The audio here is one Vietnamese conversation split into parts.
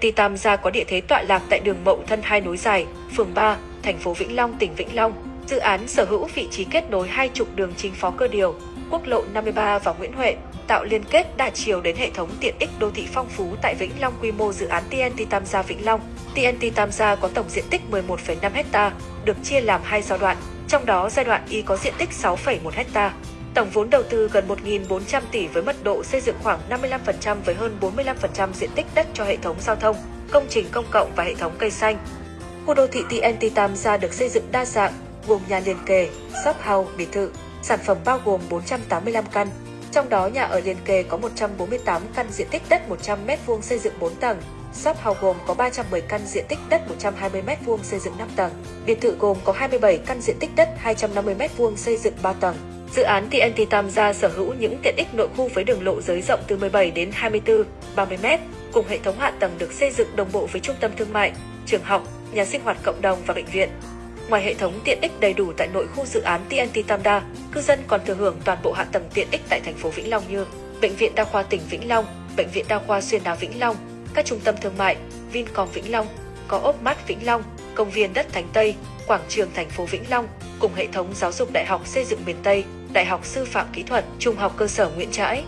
TNT Tam Gia có địa thế tọa lạc tại đường Mậu Thân hai nối dài, phường 3, thành phố Vĩnh Long, tỉnh Vĩnh Long. Dự án sở hữu vị trí kết nối hai trục đường chính phó cơ điều, quốc lộ 53 và Nguyễn Huệ, tạo liên kết đa chiều đến hệ thống tiện ích đô thị phong phú tại Vĩnh Long quy mô dự án TNT Tam Gia Vĩnh Long. TNT Tam Gia có tổng diện tích 11,5 ha, được chia làm hai giai đoạn, trong đó giai đoạn Y có diện tích 6,1 ha. Tổng vốn đầu tư gần 1.400 tỷ với mật độ xây dựng khoảng 55% với hơn 45% diện tích đất cho hệ thống giao thông, công trình công cộng và hệ thống cây xanh. Khu đô thị TNT Tam Gia được xây dựng đa dạng, gồm nhà liền kề, shop house, biệt thự, sản phẩm bao gồm 485 căn. Trong đó nhà ở liền kề có 148 căn diện tích đất 100 m2 xây dựng 4 tầng, shop house gồm có 310 căn diện tích đất 120 m2 xây dựng 5 tầng, biệt thự gồm có 27 căn diện tích đất 250 m2 xây dựng 3 tầng. Dự án TNT Tam Gia sở hữu những tiện ích nội khu với đường lộ giới rộng từ 17 đến 24, 30 m, cùng hệ thống hạ tầng được xây dựng đồng bộ với trung tâm thương mại, trường học, nhà sinh hoạt cộng đồng và bệnh viện. Ngoài hệ thống tiện ích đầy đủ tại nội khu dự án TNT Tam Đa, cư dân còn thừa hưởng toàn bộ hạ tầng tiện ích tại thành phố Vĩnh Long như Bệnh viện Đa khoa tỉnh Vĩnh Long, Bệnh viện Đa khoa Xuyên Á Vĩnh Long, các trung tâm thương mại, Vincom Vĩnh Long, có ốp mát Vĩnh Long, công viên đất Thánh Tây, quảng trường thành phố Vĩnh Long, cùng hệ thống giáo dục Đại học Xây dựng miền Tây, Đại học Sư phạm Kỹ thuật, Trung học cơ sở Nguyễn Trãi.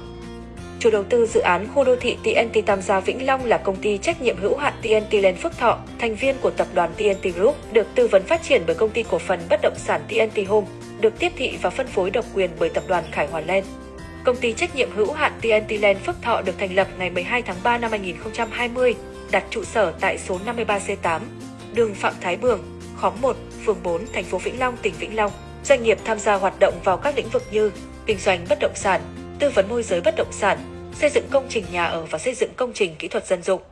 Chủ đầu tư dự án khu đô thị TNT Tam Gia Vĩnh Long là công ty trách nhiệm hữu hạn TNT Land Phước Thọ, thành viên của tập đoàn TNT Group, được tư vấn phát triển bởi công ty cổ phần bất động sản TNT Home, được tiếp thị và phân phối độc quyền bởi tập đoàn Khải Hoàn Land. Công ty trách nhiệm hữu hạn TNT Land Phước Thọ được thành lập ngày 12 tháng 3 năm 2020, đặt trụ sở tại số 53C8, đường Phạm Thái Bường, khóm 1, phường 4, thành phố Vĩnh Long, tỉnh Vĩnh Long. Doanh nghiệp tham gia hoạt động vào các lĩnh vực như kinh doanh bất động sản, tư vấn môi giới bất động sản, xây dựng công trình nhà ở và xây dựng công trình kỹ thuật dân dụng.